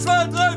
zwei,